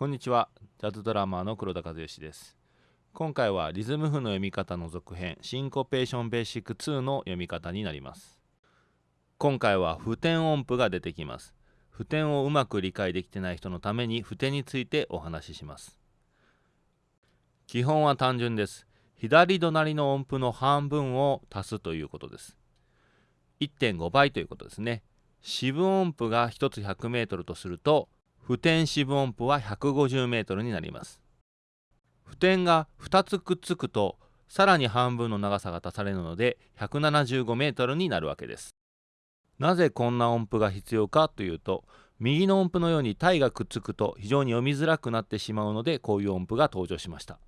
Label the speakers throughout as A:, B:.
A: こんにちは。ジャズドラマーの黒田和義です。今回はリズム譜の読み方の続編シンコペーションベーシック2の読み方になります。今回は普天音符が出てきます。普天をうまく理解できてない人のために普天についてお話しします。基本は単純です。左隣の音符の半分を足すということです。1.5倍ということですね。四分音符が1つ 100m とすると普天四分音符は 150m になります。普天が2つくっつくとさらに半分の長さが足されるので 175m になるわけです。なぜこんな音符が必要かというと右の音符のように体がくっつくと非常に読みづらくなってしまうのでこういう音符が登場しました。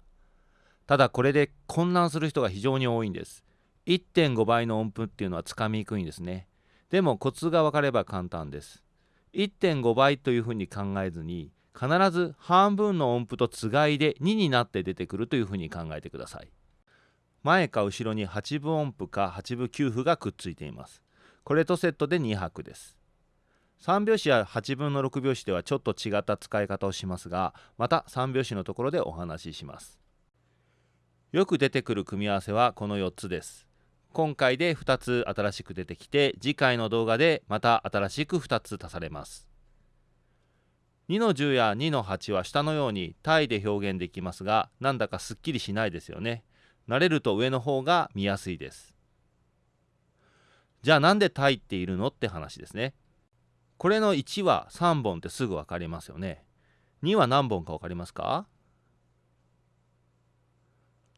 A: ただこれで混乱する人が非常に多いんです。1.5倍の音符っていうのはつかみにくいんですね。でもコツが分かれば簡単です。1.5倍というふうに考えずに必ず半分の音符とつがいで2になって出てくるというふうに考えてください。前か後ろに8分音符か8分9符がくっついています。これとセットで2拍です。3拍子や8分の6拍子ではちょっと違った使い方をしますがまた3拍子のところでお話しします。よく出てくる組み合わせはこの4つです。今回で2つ新しく出てきて次回の動画でまた新しく2つ足されます。2の10や2の8は下のように単位で表現できますがなんだかすっきりしないですよね。慣れると上の方が見やすいです。じゃあなんで単位っているのって話ですね。これの1は3本ってすぐ分かりますよね。2は何本か分かりますか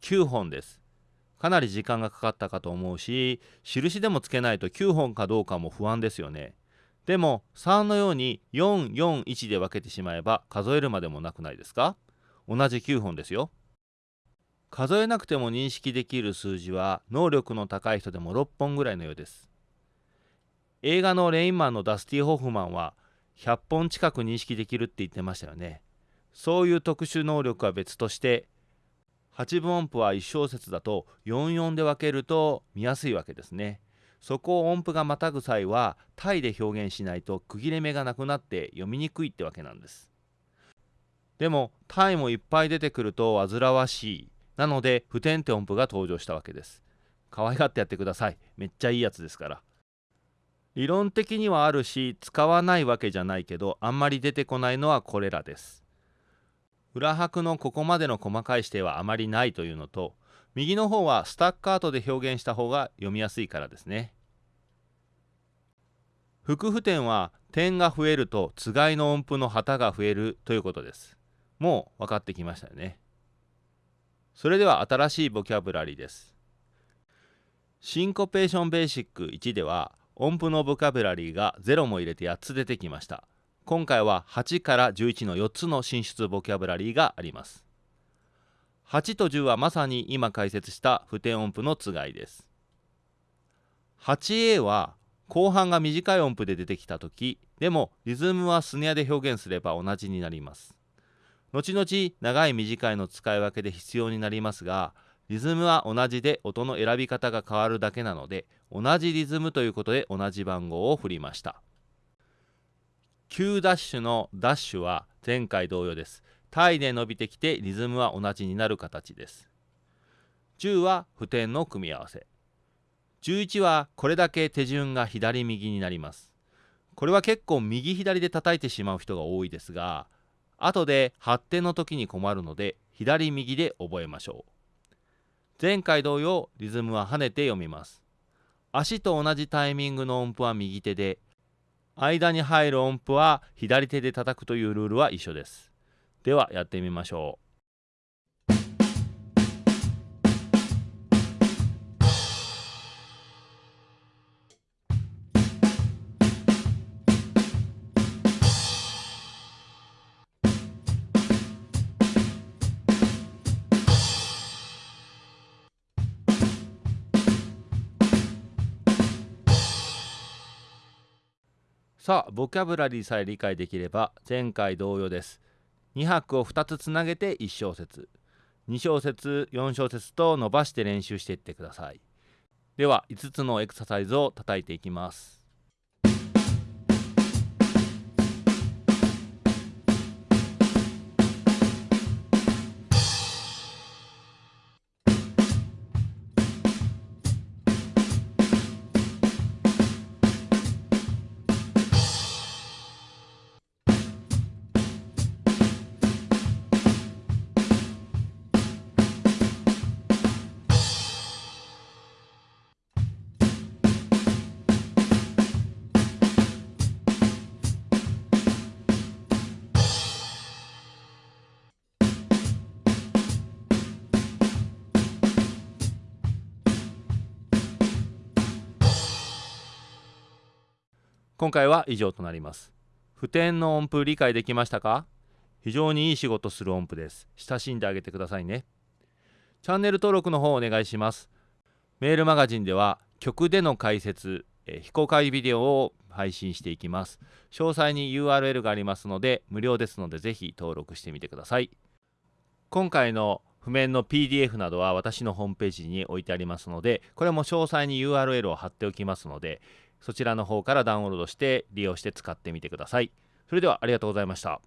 A: ？9本です。かなり時間がかかったかと思うし印でもつけないと9本かどうかも不安ですよね。でも3のように441で分けてしまえば数えるまでもなくないですか？同じ9本ですよ。数えなくても認識できる数字は能力の高い人でも6本ぐらいのようです。映画のレインマンのダスティ・ホフマンは100本近く認識できるって言ってましたよね。そういう特殊能力は別として8分音符は1小節だと44で分けると見やすいわけですね。そこを音符がまたぐ際はタイで表現しないと区切れ目がなくなって読みにくいってわけなんです。でもタイもいっぱい出てくると煩わしい。なので不点って音符が登場したわけです。可愛がってやってください。めっちゃいいやつですから。理論的にはあるし使わないわけじゃないけどあんまり出てこないのはこれらです。裏拍のここまでの細かい指定はあまりないというのと右の方はスタッカートで表現した方が読みやすいからですね。副譜点は点が増えるとつがいの音符の旗が増えるということです。もう分かってきましたよね。それでは新しいボキャブラリーです。シンコペーションベーシック1では音符のボキャブラリーが0も入れて8つ出てきました。今回は8から11の4つの進出ボキャブラリーがあります。8と10はまさに今解説した不点音符のつがいです。8A は後半が短い音符で出てきた時でもリズムはスネアで表現すれば同じになります。後々長い短いの使い分けで必要になりますがリズムは同じで音の選び方が変わるだけなので同じリズムということで同じ番号を振りました。Q ダッシュのダッシュは前回同様です。タイで伸びてきてリズムは同じになる形です。10は普天の組み合わせ。11はこれだけ手順が左右になります。これは結構右左で叩いてしまう人が多いですが、後で発展の時に困るので左右で覚えましょう。前回同様リズムは跳ねて読みます。足と同じタイミングの音符は右手で間に入る音符は左手で叩くというルールは一緒です。ではやってみましょう。さあボキャブラリーさえ理解できれば前回同様です。2拍を2つつなげて1小節。2小節4小節と伸ばして練習していってください。では5つのエクササイズを叩いていきます。今回は以上となります。普天の音符理解できましたか？非常にいい仕事する音符です。親しんであげてくださいね。チャンネル登録の方お願いします。メールマガジンでは曲での解説え非公開ビデオを配信していきます。詳細に URL がありますので無料ですのでぜひ登録してみてください。今回の譜面の PDF などは私のホームページに置いてありますのでこれも詳細に URL を貼っておきますのでそちらの方からダウンロードして利用して使ってみてください。それではありがとうございました。